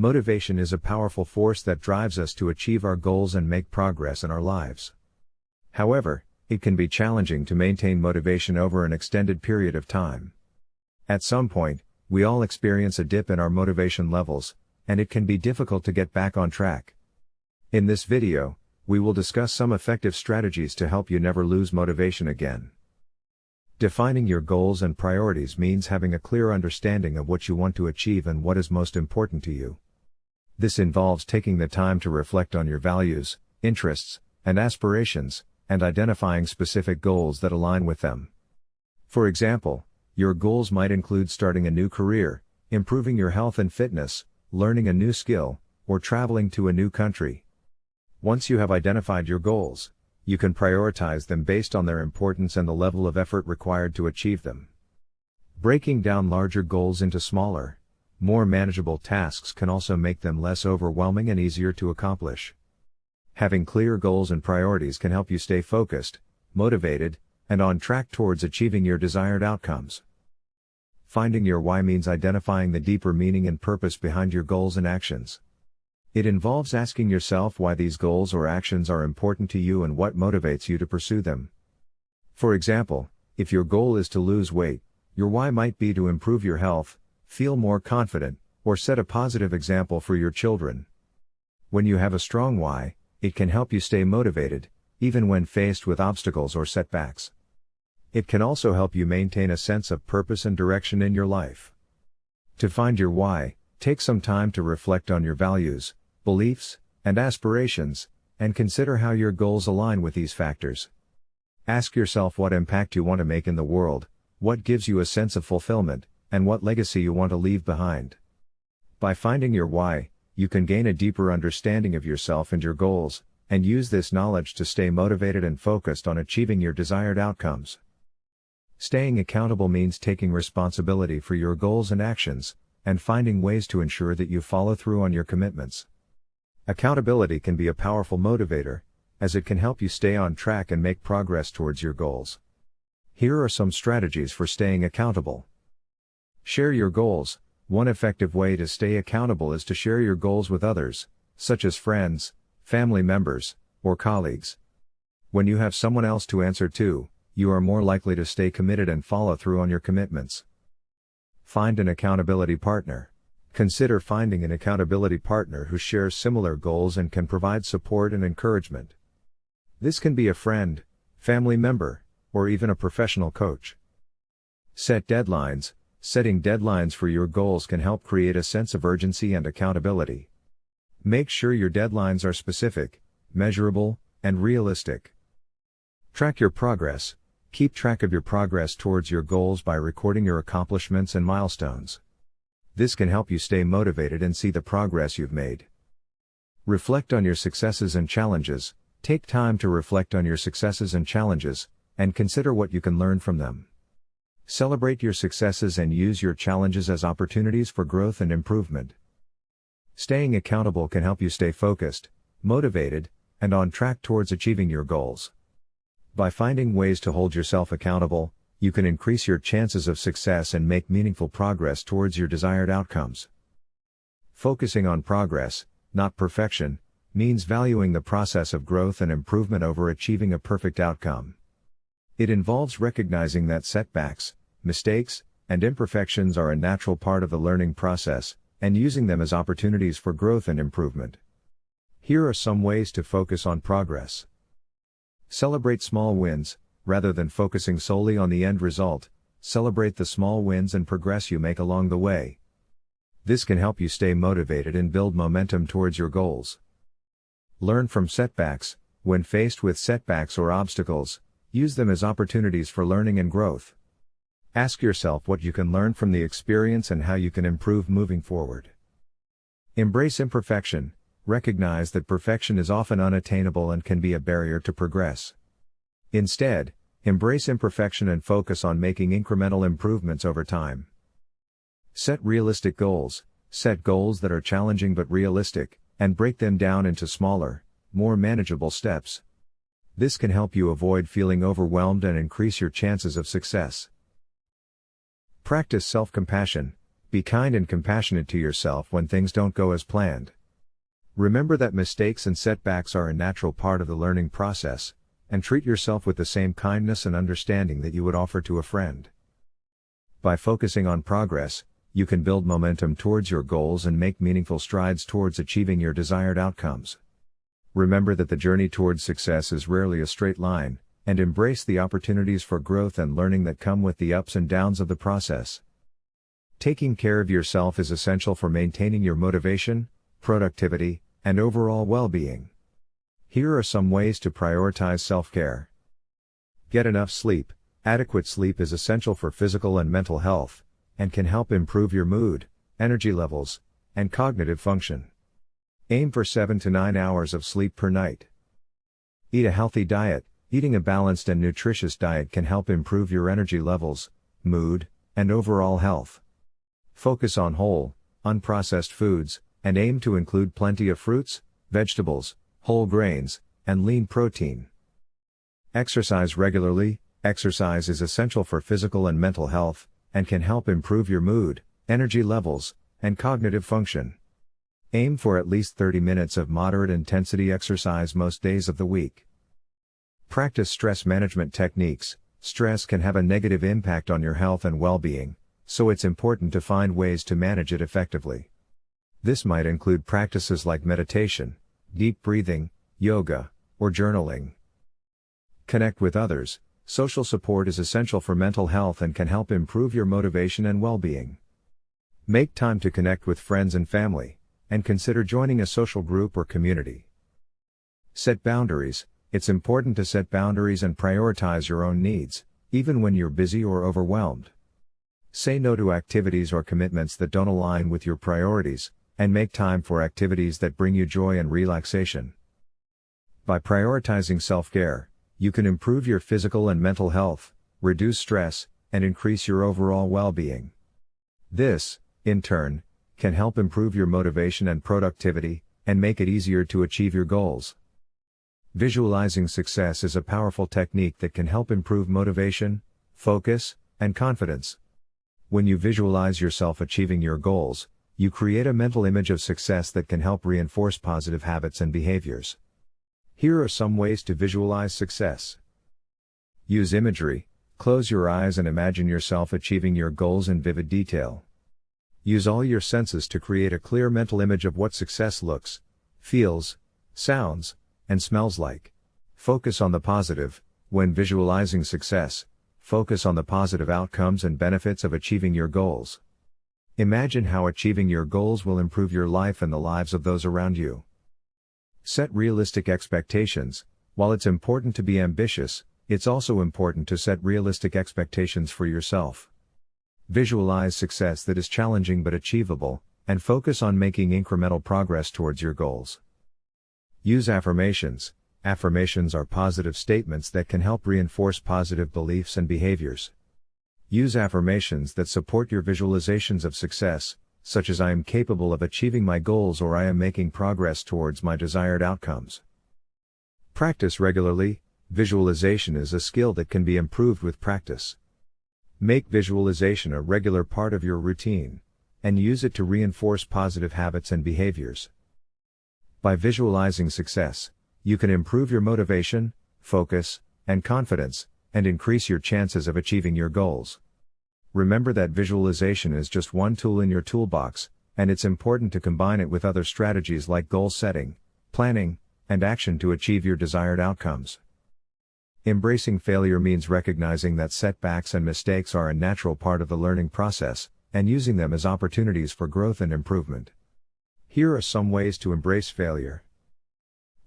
Motivation is a powerful force that drives us to achieve our goals and make progress in our lives. However, it can be challenging to maintain motivation over an extended period of time. At some point, we all experience a dip in our motivation levels, and it can be difficult to get back on track. In this video, we will discuss some effective strategies to help you never lose motivation again. Defining your goals and priorities means having a clear understanding of what you want to achieve and what is most important to you. This involves taking the time to reflect on your values, interests, and aspirations, and identifying specific goals that align with them. For example, your goals might include starting a new career, improving your health and fitness, learning a new skill, or traveling to a new country. Once you have identified your goals, you can prioritize them based on their importance and the level of effort required to achieve them. Breaking down larger goals into smaller, more manageable tasks can also make them less overwhelming and easier to accomplish. Having clear goals and priorities can help you stay focused, motivated, and on track towards achieving your desired outcomes. Finding your why means identifying the deeper meaning and purpose behind your goals and actions. It involves asking yourself why these goals or actions are important to you and what motivates you to pursue them. For example, if your goal is to lose weight, your why might be to improve your health, feel more confident, or set a positive example for your children. When you have a strong why, it can help you stay motivated, even when faced with obstacles or setbacks. It can also help you maintain a sense of purpose and direction in your life. To find your why, take some time to reflect on your values, beliefs, and aspirations, and consider how your goals align with these factors. Ask yourself what impact you want to make in the world, what gives you a sense of fulfillment, and what legacy you want to leave behind. By finding your why, you can gain a deeper understanding of yourself and your goals, and use this knowledge to stay motivated and focused on achieving your desired outcomes. Staying accountable means taking responsibility for your goals and actions, and finding ways to ensure that you follow through on your commitments. Accountability can be a powerful motivator, as it can help you stay on track and make progress towards your goals. Here are some strategies for staying accountable. Share your goals. One effective way to stay accountable is to share your goals with others, such as friends, family members, or colleagues. When you have someone else to answer to, you are more likely to stay committed and follow through on your commitments. Find an accountability partner. Consider finding an accountability partner who shares similar goals and can provide support and encouragement. This can be a friend, family member, or even a professional coach. Set deadlines. Setting deadlines for your goals can help create a sense of urgency and accountability. Make sure your deadlines are specific, measurable, and realistic. Track your progress. Keep track of your progress towards your goals by recording your accomplishments and milestones. This can help you stay motivated and see the progress you've made. Reflect on your successes and challenges. Take time to reflect on your successes and challenges, and consider what you can learn from them. Celebrate your successes and use your challenges as opportunities for growth and improvement. Staying accountable can help you stay focused, motivated, and on track towards achieving your goals. By finding ways to hold yourself accountable, you can increase your chances of success and make meaningful progress towards your desired outcomes. Focusing on progress, not perfection, means valuing the process of growth and improvement over achieving a perfect outcome. It involves recognizing that setbacks, mistakes, and imperfections are a natural part of the learning process, and using them as opportunities for growth and improvement. Here are some ways to focus on progress. Celebrate small wins, rather than focusing solely on the end result, celebrate the small wins and progress you make along the way. This can help you stay motivated and build momentum towards your goals. Learn from setbacks, when faced with setbacks or obstacles, use them as opportunities for learning and growth. Ask yourself what you can learn from the experience and how you can improve moving forward. Embrace imperfection, recognize that perfection is often unattainable and can be a barrier to progress. Instead, Embrace imperfection and focus on making incremental improvements over time. Set realistic goals, set goals that are challenging but realistic, and break them down into smaller, more manageable steps. This can help you avoid feeling overwhelmed and increase your chances of success. Practice self compassion. Be kind and compassionate to yourself when things don't go as planned. Remember that mistakes and setbacks are a natural part of the learning process, and treat yourself with the same kindness and understanding that you would offer to a friend. By focusing on progress, you can build momentum towards your goals and make meaningful strides towards achieving your desired outcomes. Remember that the journey towards success is rarely a straight line, and embrace the opportunities for growth and learning that come with the ups and downs of the process. Taking care of yourself is essential for maintaining your motivation, productivity, and overall well being. Here are some ways to prioritize self care. Get enough sleep. Adequate sleep is essential for physical and mental health, and can help improve your mood, energy levels, and cognitive function. Aim for 7 to 9 hours of sleep per night. Eat a healthy diet. Eating a balanced and nutritious diet can help improve your energy levels, mood, and overall health. Focus on whole, unprocessed foods, and aim to include plenty of fruits, vegetables, whole grains, and lean protein. Exercise regularly. Exercise is essential for physical and mental health, and can help improve your mood, energy levels, and cognitive function. Aim for at least 30 minutes of moderate intensity exercise most days of the week. Practice stress management techniques. Stress can have a negative impact on your health and well being, so it's important to find ways to manage it effectively. This might include practices like meditation, deep breathing, yoga, or journaling. Connect with others. Social support is essential for mental health and can help improve your motivation and well being. Make time to connect with friends and family, and consider joining a social group or community. Set boundaries. It's important to set boundaries and prioritize your own needs, even when you're busy or overwhelmed. Say no to activities or commitments that don't align with your priorities, and make time for activities that bring you joy and relaxation. By prioritizing self care, you can improve your physical and mental health, reduce stress, and increase your overall well being. This, in turn, can help improve your motivation and productivity, and make it easier to achieve your goals. Visualizing success is a powerful technique that can help improve motivation, focus, and confidence. When you visualize yourself achieving your goals, you create a mental image of success that can help reinforce positive habits and behaviors. Here are some ways to visualize success. Use imagery, close your eyes and imagine yourself achieving your goals in vivid detail. Use all your senses to create a clear mental image of what success looks, feels, sounds, and smells like. Focus on the positive, when visualizing success, focus on the positive outcomes and benefits of achieving your goals. Imagine how achieving your goals will improve your life and the lives of those around you. Set realistic expectations. While it's important to be ambitious, it's also important to set realistic expectations for yourself. Visualize success that is challenging but achievable, and focus on making incremental progress towards your goals. Use affirmations. Affirmations are positive statements that can help reinforce positive beliefs and behaviors. Use affirmations that support your visualizations of success, such as I am capable of achieving my goals or I am making progress towards my desired outcomes. Practice regularly, visualization is a skill that can be improved with practice. Make visualization a regular part of your routine, and use it to reinforce positive habits and behaviors. By visualizing success, you can improve your motivation, focus, and confidence, and increase your chances of achieving your goals. Remember that visualization is just one tool in your toolbox, and it's important to combine it with other strategies like goal setting, planning, and action to achieve your desired outcomes. Embracing failure means recognizing that setbacks and mistakes are a natural part of the learning process, and using them as opportunities for growth and improvement. Here are some ways to embrace failure.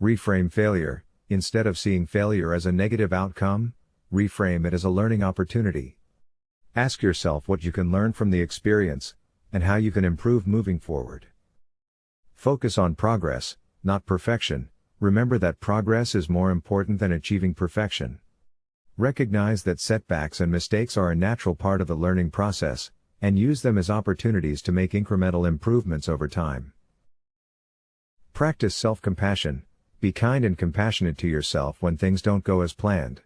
Reframe failure. Instead of seeing failure as a negative outcome, reframe it as a learning opportunity. Ask yourself what you can learn from the experience, and how you can improve moving forward. Focus on progress, not perfection. Remember that progress is more important than achieving perfection. Recognize that setbacks and mistakes are a natural part of the learning process, and use them as opportunities to make incremental improvements over time. Practice self compassion, be kind and compassionate to yourself when things don't go as planned.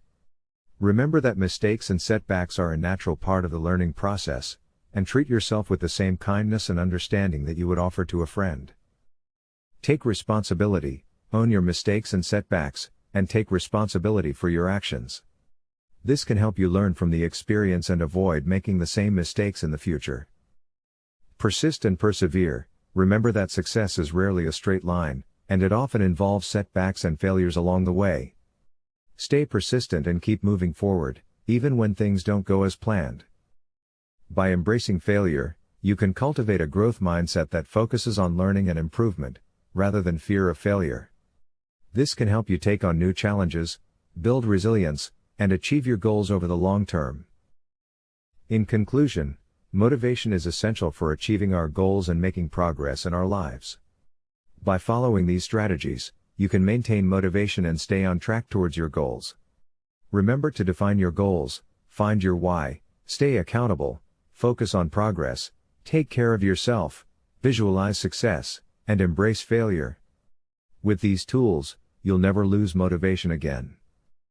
Remember that mistakes and setbacks are a natural part of the learning process, and treat yourself with the same kindness and understanding that you would offer to a friend. Take responsibility, own your mistakes and setbacks, and take responsibility for your actions. This can help you learn from the experience and avoid making the same mistakes in the future. Persist and persevere, remember that success is rarely a straight line, and it often involves setbacks and failures along the way. Stay persistent and keep moving forward, even when things don't go as planned. By embracing failure, you can cultivate a growth mindset that focuses on learning and improvement, rather than fear of failure. This can help you take on new challenges, build resilience, and achieve your goals over the long term. In conclusion, motivation is essential for achieving our goals and making progress in our lives. By following these strategies, you can maintain motivation and stay on track towards your goals. Remember to define your goals, find your why, stay accountable, focus on progress, take care of yourself, visualize success, and embrace failure. With these tools, you'll never lose motivation again.